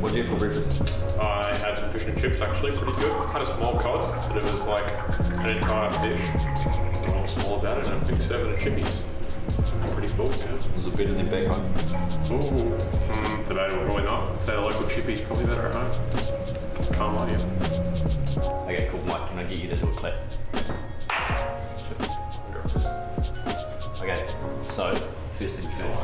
What'd you for breakfast? I had some fish and chips, actually, pretty good. Had a small cod, but it was like an entire fish. And I was small about it, and a big seven of chippies. I'm pretty full, yeah. There's a bit back home. Ooh, mm, probably not. Say the local chippies probably better at home. Can't lie to you. Okay, cool, Mike, can I get you to do a clip? Okay, so first things first.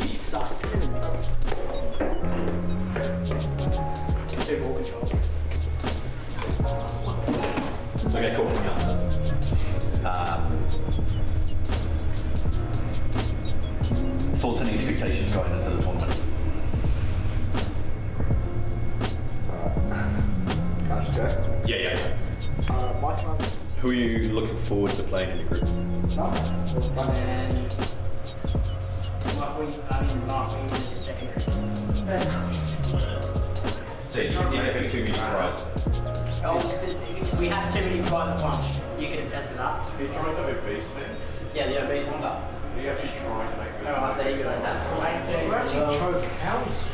You suck. Take all control. Okay, cool. Um, thoughts and expectations going into the tournament? Can I just go? Yeah, yeah. Uh, my time. Who are you looking forward to playing in the group? Mark, we, I mean, Mark, we was your secondary. Oh, we have too many fries at lunch. You can attest to that. Have you tried the obese then? Yeah, the obese one. Are you actually trying to make that? Alright, there you go. That's that. We're actually choke cows.